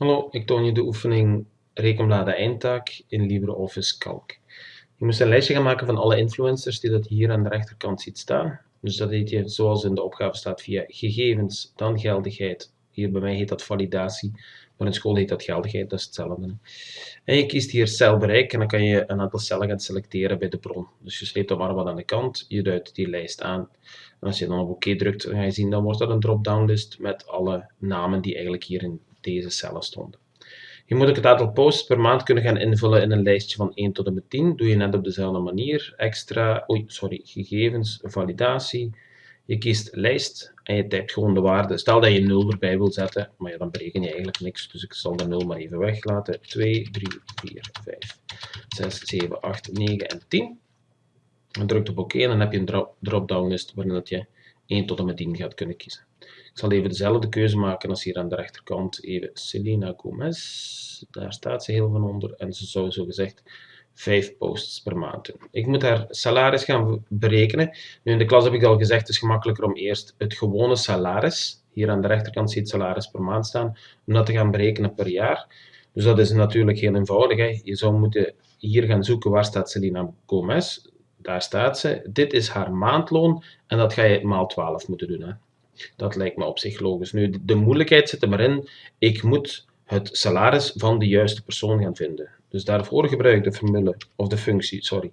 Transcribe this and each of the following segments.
Hallo, ik toon je de oefening rekenbladen eindtaak in LibreOffice Calc. Je moet een lijstje gaan maken van alle influencers die dat hier aan de rechterkant ziet staan. Dus dat heet je zoals in de opgave staat via gegevens, dan geldigheid. Hier bij mij heet dat validatie, maar in school heet dat geldigheid, dat is hetzelfde. En je kiest hier celbereik en dan kan je een aantal cellen gaan selecteren bij de bron. Dus je sleept dat maar wat aan de kant, je duidt die lijst aan. En als je dan op oké drukt, dan ga je zien, dan wordt dat een drop-down list met alle namen die eigenlijk hier in deze cellen stonden. Je moet ook het aantal posts per maand kunnen gaan invullen in een lijstje van 1 tot en met 10. Doe je net op dezelfde manier. Extra, oei, sorry, gegevens, validatie. Je kiest lijst en je typt gewoon de waarde. Stel dat je 0 erbij wil zetten, maar ja, dan bereken je eigenlijk niks. Dus ik zal de 0 maar even weglaten. 2, 3, 4, 5, 6, 7, 8, 9 en 10. En drukt op oké en dan heb je een drop-down list waarin dat je 1 tot en met 10 gaat kunnen kiezen. Ik zal even dezelfde keuze maken als hier aan de rechterkant. Even Selena Gomez. Daar staat ze heel van onder. En ze zou zo gezegd 5 posts per maand doen. Ik moet haar salaris gaan berekenen. Nu in de klas heb ik al gezegd, het is gemakkelijker om eerst het gewone salaris, hier aan de rechterkant ziet salaris per maand staan, om dat te gaan berekenen per jaar. Dus dat is natuurlijk heel eenvoudig. Hè. Je zou moeten hier gaan zoeken waar staat Selena Gomez. Daar staat ze. Dit is haar maandloon en dat ga je maal 12 moeten doen. Hè. Dat lijkt me op zich logisch. Nu, de moeilijkheid zit er maar in, ik moet het salaris van de juiste persoon gaan vinden. Dus daarvoor gebruik ik de formule, of de functie, sorry,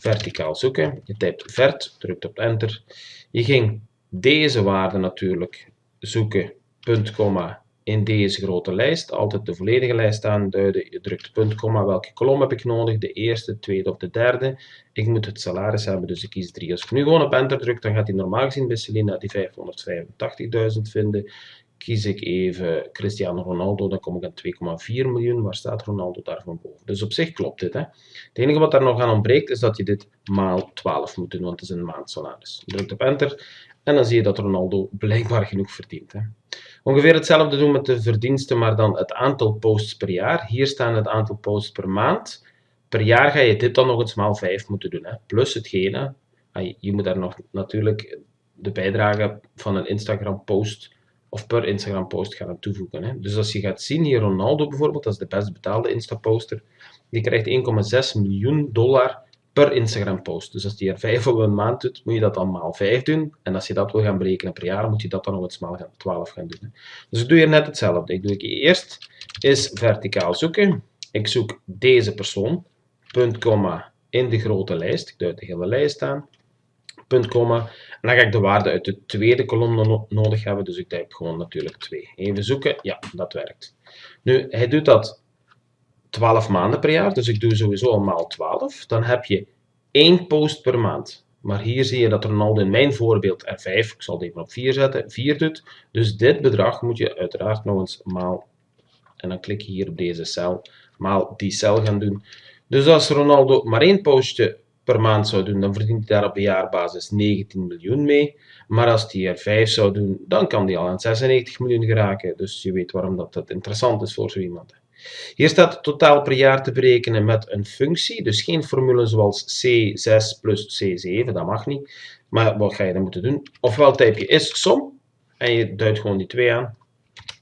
verticaal zoeken. Je typt vert, drukt op enter. Je ging deze waarde natuurlijk zoeken, punt, komma, in deze grote lijst. Altijd de volledige lijst aanduiden. Je drukt punt, komma, welke kolom heb ik nodig? De eerste, de tweede of de derde. Ik moet het salaris hebben, dus ik kies 3. Als ik nu gewoon op enter druk, dan gaat hij normaal gezien bij Selina die 585.000 vinden. Kies ik even Cristiano Ronaldo, dan kom ik aan 2,4 miljoen. Waar staat Ronaldo daar van boven? Dus op zich klopt dit. Hè? Het enige wat daar nog aan ontbreekt, is dat je dit maal 12 moet doen, want het is een maandsalaris. Je drukt op enter en dan zie je dat Ronaldo blijkbaar genoeg verdient. Hè? Ongeveer hetzelfde doen met de verdiensten, maar dan het aantal posts per jaar. Hier staan het aantal posts per maand. Per jaar ga je dit dan nog eens maal 5 moeten doen. Hè? Plus hetgene, je moet daar nog natuurlijk de bijdrage van een Instagram post of per Instagram post gaan toevoegen. Hè? Dus als je gaat zien, hier Ronaldo bijvoorbeeld, dat is de best betaalde Insta-poster, die krijgt 1,6 miljoen dollar per Instagram post. Dus als die er 5 op een maand doet, moet je dat dan maal 5 doen. En als je dat wil gaan berekenen per jaar, moet je dat dan nog eens maal 12 gaan doen. Dus ik doe hier net hetzelfde. Ik doe ik eerst is verticaal zoeken. Ik zoek deze persoon, punt, komma, in de grote lijst. Ik duid de hele lijst aan. Punt, komma. En dan ga ik de waarde uit de tweede kolom nodig hebben. Dus ik typ gewoon natuurlijk 2. Even zoeken. Ja, dat werkt. Nu, hij doet dat 12 maanden per jaar, dus ik doe sowieso al maal 12, dan heb je één post per maand. Maar hier zie je dat Ronaldo in mijn voorbeeld er 5, ik zal het even op 4 zetten, 4 doet. Dus dit bedrag moet je uiteraard nog eens maal, en dan klik je hier op deze cel, maal die cel gaan doen. Dus als Ronaldo maar één postje per maand zou doen, dan verdient hij daar op jaarbasis 19 miljoen mee. Maar als hij er 5 zou doen, dan kan hij al aan 96 miljoen geraken. Dus je weet waarom dat, dat interessant is voor zo iemand. Hier staat totaal per jaar te berekenen met een functie, dus geen formule zoals C6 plus C7, dat mag niet. Maar wat ga je dan moeten doen? Ofwel typ je is som en je duidt gewoon die 2 aan.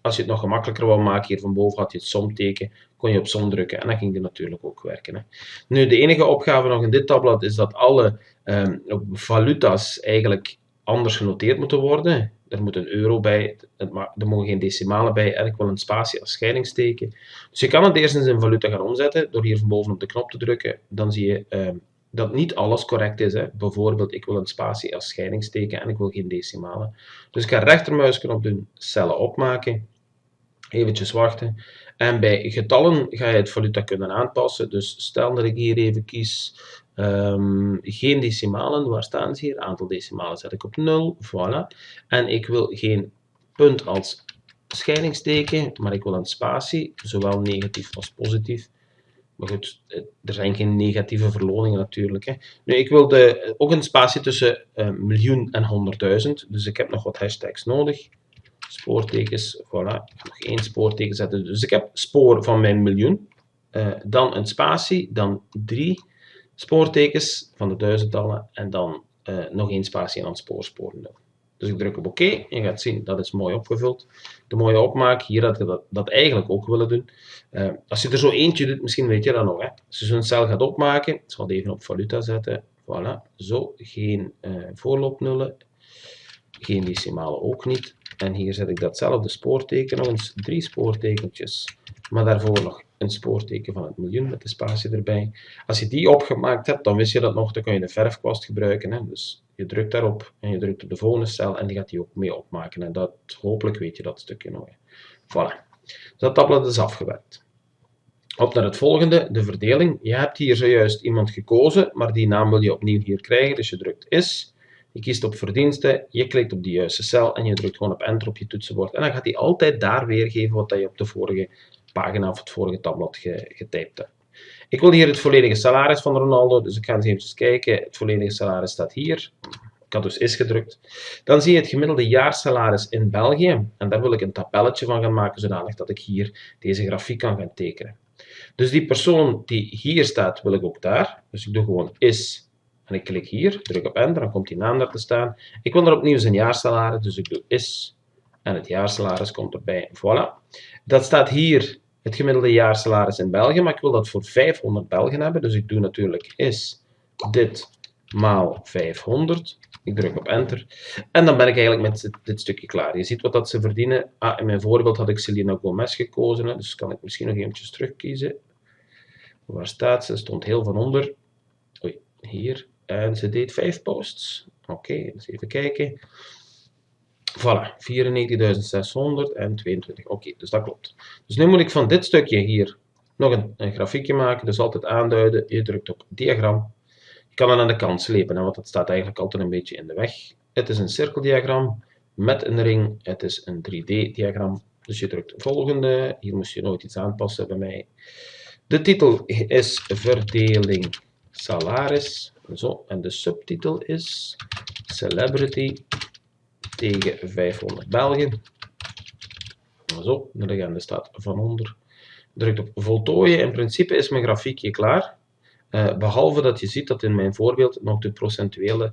Als je het nog gemakkelijker wou maken, hier van boven had je het somteken, kon je op som drukken en dan ging die natuurlijk ook werken. Hè. Nu, de enige opgave nog in dit tabblad is dat alle um, valuta's eigenlijk anders genoteerd moeten worden er moet een euro bij, er mogen geen decimalen bij ik wil een spatie als scheidingsteken. Dus je kan het eerst eens in valuta gaan omzetten door hier van boven op de knop te drukken. Dan zie je uh, dat niet alles correct is. Hè. Bijvoorbeeld, ik wil een spatie als scheidingsteken en ik wil geen decimalen. Dus ik ga rechtermuisknop doen, cellen opmaken. Eventjes wachten. En bij getallen ga je het valuta kunnen aanpassen. Dus stel dat ik hier even kies Um, geen decimalen, waar staan ze hier? Aantal decimalen zet ik op 0, voilà. En ik wil geen punt als scheidingsteken, maar ik wil een spatie, zowel negatief als positief. Maar goed, er zijn geen negatieve verloningen natuurlijk. Hè. Nu, ik wil de, ook een spatie tussen uh, miljoen en honderdduizend, dus ik heb nog wat hashtags nodig. Spoortekens, voilà, nog één spoorteken zetten. Dus ik heb spoor van mijn miljoen, dan een spatie, dan 3 spoortekens van de duizendtallen en dan uh, nog één spatie aan het spoor, spoor 0. Dus ik druk op oké en je gaat zien, dat is mooi opgevuld. De mooie opmaak, hier had je dat, dat eigenlijk ook willen doen. Uh, als je er zo eentje doet, misschien weet je dat nog. Hè? Als je zo'n cel gaat opmaken, ik zal het even op valuta zetten. Voilà, zo, geen uh, voorloopnullen, geen decimalen ook niet. En hier zet ik datzelfde spoorteken, nog eens drie spoortekentjes, maar daarvoor nog een spoorteken van het miljoen met de spatie erbij. Als je die opgemaakt hebt, dan wist je dat nog, dan kan je de verfkwast gebruiken. Hè? Dus je drukt daarop en je drukt op de volgende cel en die gaat die ook mee opmaken. En dat, hopelijk weet je dat stukje nog. Voilà. Dus dat tablet is afgewerkt. Op naar het volgende, de verdeling. Je hebt hier zojuist iemand gekozen, maar die naam wil je opnieuw hier krijgen. Dus je drukt is, je kiest op verdiensten, je klikt op de juiste cel en je drukt gewoon op enter op je toetsenbord. En dan gaat hij altijd daar weergeven wat je op de vorige pagina of het vorige tabblad getypt hebt. Ik wil hier het volledige salaris van Ronaldo, dus ik ga eens even kijken. Het volledige salaris staat hier. Ik had dus is gedrukt. Dan zie je het gemiddelde jaarsalaris in België. En daar wil ik een tabelletje van gaan maken, zodanig dat ik hier deze grafiek kan gaan tekenen. Dus die persoon die hier staat, wil ik ook daar. Dus ik doe gewoon is en ik klik hier, druk op enter, dan komt die naam daar te staan. Ik wil er opnieuw zijn jaarsalaris, dus ik doe is en het jaarsalaris komt erbij. Voilà. Dat staat hier het gemiddelde jaarsalaris in België, maar ik wil dat voor 500 Belgen hebben, dus ik doe natuurlijk is dit maal 500. Ik druk op enter. En dan ben ik eigenlijk met dit stukje klaar. Je ziet wat dat ze verdienen. Ah, in mijn voorbeeld had ik Selena Gomez gekozen, hè, dus kan ik misschien nog eventjes terugkiezen. Waar staat ze? Stond heel van onder. Oei, hier. En ze deed 5 posts. Oké, okay, dus even kijken. Voilà, 94.600 en 22. Oké, dus dat klopt. Dus nu moet ik van dit stukje hier nog een, een, grafiekje maken. Dus altijd aanduiden. Je drukt op diagram. Je kan het aan de kant slepen, hè, want het staat eigenlijk altijd een beetje in de weg. Het is een cirkeldiagram met een ring. Het is een 3D-diagram. Dus je drukt volgende. Hier moest je nooit iets aanpassen bij mij. De titel is verdeling salaris. Zo, en de subtitel is Celebrity tegen 500 Belgen. Zo, de legende staat van onder. Drukt op voltooien. In principe is mijn grafiekje klaar. Uh, behalve dat je ziet dat in mijn voorbeeld nog de procentuele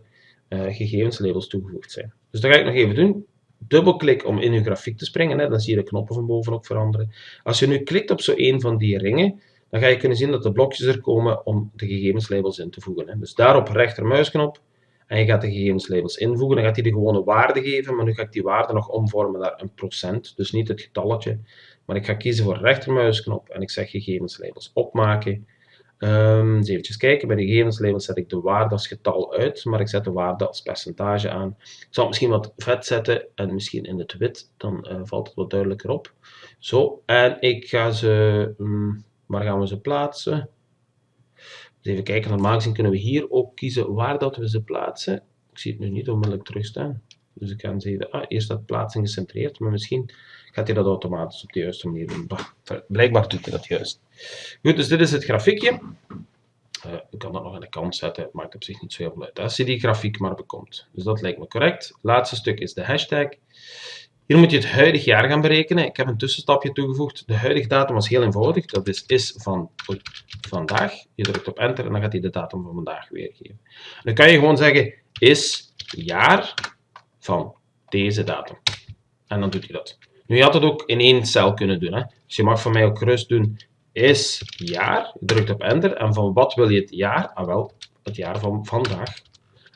uh, gegevenslabels toegevoegd zijn. Dus dat ga ik nog even doen. Dubbelklik om in uw grafiek te springen. Hè. Dan zie je de knoppen van boven ook veranderen. Als je nu klikt op zo een van die ringen, dan ga je kunnen zien dat de blokjes er komen om de gegevenslabels in te voegen. Hè. Dus daarop rechtermuisknop en je gaat de gegevenslabels invoegen. Dan gaat hij de gewone waarde geven, maar nu ga ik die waarde nog omvormen naar een procent. Dus niet het getalletje, maar ik ga kiezen voor rechtermuisknop en ik zeg gegevenslabels opmaken. Um, eens even kijken, bij de gegevenslabels zet ik de waarde als getal uit, maar ik zet de waarde als percentage aan. Ik zal het misschien wat vet zetten en misschien in het wit, dan uh, valt het wat duidelijker op. Zo, en ik ga ze, um, waar gaan we ze plaatsen? Dus even kijken, normaal gezien kunnen we hier ook kiezen waar dat we ze plaatsen. Ik zie het nu niet onmiddellijk terugstaan. Dus ik kan zeggen, ah, hier staat plaatsing gecentreerd, maar misschien gaat hij dat automatisch op de juiste manier doen. Blijkbaar doet hij dat juist. Goed, dus dit is het grafiekje. Uh, ik kan dat nog aan de kant zetten, maakt op zich niet zo heel veel uit. Als je die grafiek maar bekomt. Dus dat lijkt me correct. Laatste stuk is de hashtag. Hier moet je het huidig jaar gaan berekenen. Ik heb een tussenstapje toegevoegd. De huidige datum was heel eenvoudig. Dat is is van vandaag. Je drukt op enter en dan gaat hij de datum van vandaag weergeven. Dan kan je gewoon zeggen is jaar van deze datum. En dan doet hij dat. Nu, je had het ook in één cel kunnen doen. Hè? Dus je mag van mij ook gerust doen is jaar. Je drukt op enter. En van wat wil je het jaar? Ah wel, het jaar van vandaag.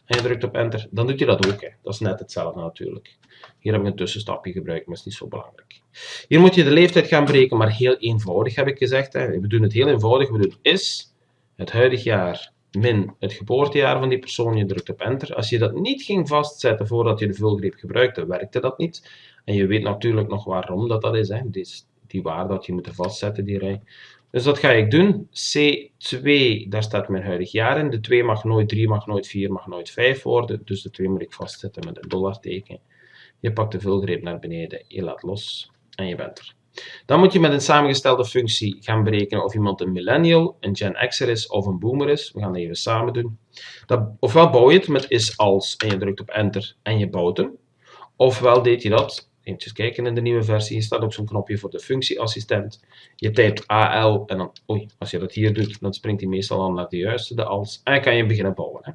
En je drukt op enter. Dan doet hij dat ook. Hè. Dat is net hetzelfde natuurlijk. Hier heb ik een tussenstapje gebruikt, maar is niet zo belangrijk. Hier moet je de leeftijd gaan berekenen, maar heel eenvoudig heb ik gezegd. Hè. We doen het heel eenvoudig. We doen is het huidig jaar min het geboortejaar van die persoon. Je drukt op enter. Als je dat niet ging vastzetten voordat je de vulgreep gebruikte, werkte dat niet. En je weet natuurlijk nog waarom dat, dat is. Hè. Die, die waarde dat je moet vastzetten, die rij. Dus dat ga ik doen. C2, daar staat mijn huidig jaar in. De 2 mag nooit 3, mag nooit 4, mag nooit 5 worden. Dus de 2 moet ik vastzetten met een dollarteken. Je pakt de vulgreep naar beneden, je laat los en je bent er. Dan moet je met een samengestelde functie gaan berekenen of iemand een millennial, een Gen X'er is of een boomer is. We gaan dat even samen doen. Dat, ofwel bouw je het met is als en je drukt op enter en je bouwt hem. Ofwel deed je dat, even kijken in de nieuwe versie, hier staat ook zo'n knopje voor de functieassistent. Je typt AL en dan, oei, als je dat hier doet, dan springt hij meestal al naar de juiste, de als. En dan kan je beginnen bouwen. Hè.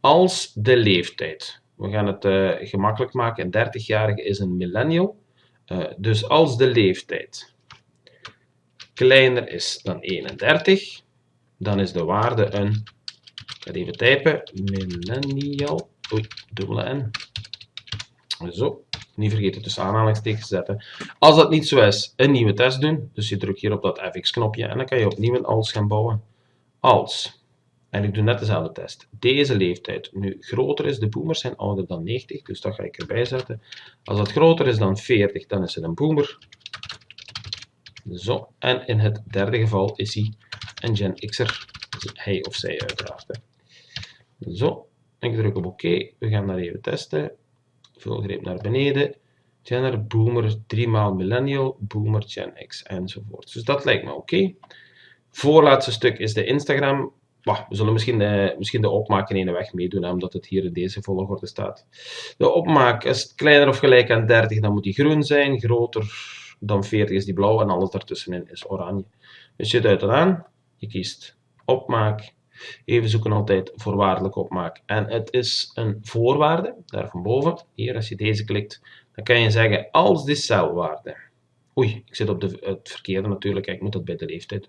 Als de leeftijd. We gaan het uh, gemakkelijk maken. Een 30-jarige is een millennial. Uh, dus als de leeftijd kleiner is dan 31, dan is de waarde een, ik ga even typen, millennial, oei, dubbele n. Zo, niet vergeten tussen aanhalingstekens zetten. Als dat niet zo is, een nieuwe test doen. Dus je drukt hier op dat fx-knopje en dan kan je opnieuw een als gaan bouwen. Als, en ik doe net dezelfde test, deze leeftijd nu groter is, de boomers zijn ouder dan 90, dus dat ga ik erbij zetten. Als dat groter is dan 40, dan is het een boomer. Zo, en in het derde geval is hij een Gen X'er, hij of zij uiteraard. Zo, ik druk op OK, we gaan dat even testen. Vulgreep naar beneden. Genner, boomer, 3 maal millennial, boomer, Gen X enzovoort. Dus dat lijkt me oké. Voorlaatste stuk is de Instagram. we zullen misschien de, misschien de opmaak in ene weg meedoen, omdat het hier in deze volgorde staat. De opmaak is kleiner of gelijk aan 30, dan moet die groen zijn. Groter dan 40 is die blauw en alles daartussenin is oranje. Dus je duidt het aan, je kiest opmaak, Even zoeken altijd voorwaardelijk opmaak. En het is een voorwaarde, daar van boven. Hier, als je deze klikt, dan kan je zeggen als die celwaarde. Oei, ik zit op de, het verkeerde natuurlijk, ik moet dat bij de leeftijd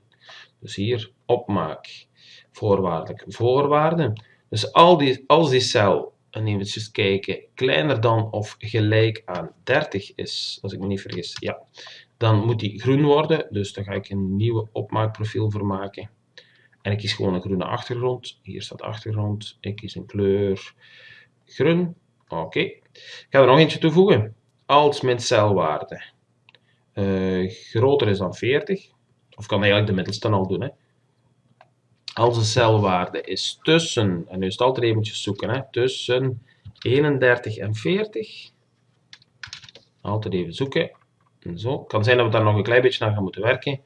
Dus hier, opmaak, voorwaardelijk, voorwaarde. Dus die, als die cel, en even kijken, kleiner dan of gelijk aan 30 is, als ik me niet vergis, ja, dan moet die groen worden. Dus daar ga ik een nieuwe opmaakprofiel voor maken. En ik kies gewoon een groene achtergrond. Hier staat achtergrond. Ik kies een kleur groen. Oké. Ik ga er nog eentje toevoegen. Als mijn celwaarde uh, groter is dan 40, of kan eigenlijk de middelste al doen. Hè. Als de celwaarde is tussen, en nu is het altijd eventjes zoeken, hè, tussen 31 en 40. Altijd even zoeken. En zo. Kan zijn dat we daar nog een klein beetje naar gaan moeten werken.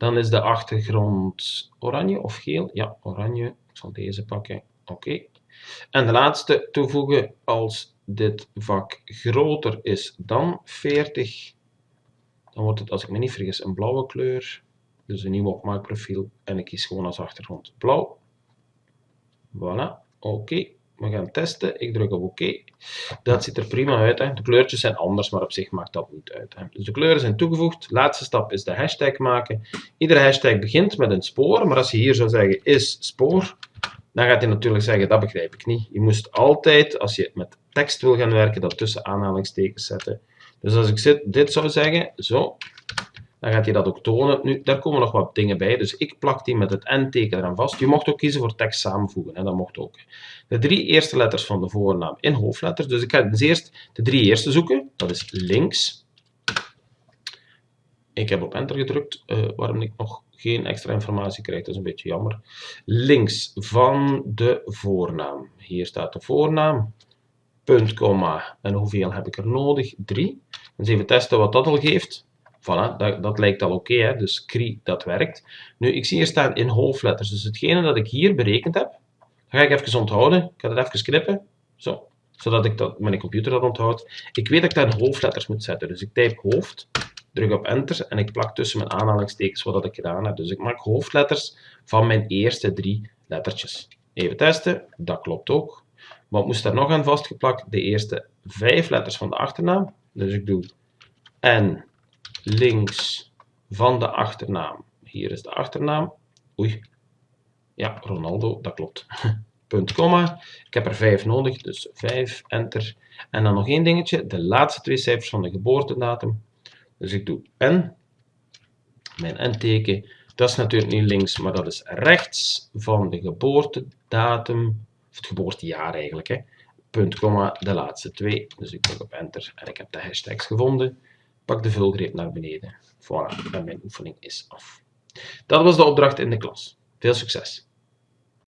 Dan is de achtergrond oranje of geel. Ja, oranje. Ik zal deze pakken. Oké. En de laatste toevoegen als dit vak groter is dan 40. Dan wordt het, als ik me niet vergis, een blauwe kleur. Dus een nieuw opmaakprofiel. En ik kies gewoon als achtergrond blauw. Voilà. Oké. We gaan testen. Ik druk op OK. Dat ziet er prima uit. Hè. De kleurtjes zijn anders, maar op zich maakt dat niet uit. Hè. Dus de kleuren zijn toegevoegd. Laatste stap is de hashtag maken. Iedere hashtag begint met een spoor, maar als je hier zou zeggen is spoor, dan gaat hij natuurlijk zeggen dat begrijp ik niet. Je moest altijd, als je met tekst wil gaan werken, dat tussen aanhalingstekens zetten. Dus als ik dit zou zeggen, zo, dan gaat hij dat ook tonen. Nu, daar komen nog wat dingen bij, dus ik plak die met het N-teken eraan vast. Je mocht ook kiezen voor tekst samenvoegen, en dat mocht ook. De drie eerste letters van de voornaam in hoofdletters. Dus ik ga dus eerst de drie eerste zoeken. Dat is links. Ik heb op enter gedrukt, uh, waarom ik nog geen extra informatie krijg, dat is een beetje jammer. Links van de voornaam. Hier staat de voornaam. Punt, komma. En hoeveel heb ik er nodig? 3. Eens even testen wat dat al geeft. Voilà, dat, dat lijkt al oké, okay, dus CRI, dat werkt. Nu, ik zie hier staan in hoofdletters, dus hetgene dat ik hier berekend heb, ga ik even onthouden. Ik ga dat even knippen, zo, zodat ik dat, mijn computer dat onthoudt. Ik weet dat ik daar hoofdletters moet zetten, dus ik typ hoofd, druk op enter en ik plak tussen mijn aanhalingstekens wat ik gedaan heb. Dus ik maak hoofdletters van mijn eerste drie lettertjes. Even testen, dat klopt ook. Wat moest daar nog aan vastgeplakt? De eerste vijf letters van de achternaam. Dus ik doe N links van de achternaam. Hier is de achternaam. Oei. Ja, Ronaldo, dat klopt. Punt, komma. Ik heb er 5 nodig, dus 5, enter. En dan nog één dingetje, de laatste twee cijfers van de geboortedatum. Dus ik doe N, mijn N-teken. Dat is natuurlijk niet links, maar dat is rechts van de geboortedatum, of het geboortejaar eigenlijk. Hè. Punt, komma, de laatste twee. Dus ik druk op enter en ik heb de hashtags gevonden. Pak de vulgreep naar beneden. Voilà, mijn oefening is af. Dat was de opdracht in de klas. Veel succes!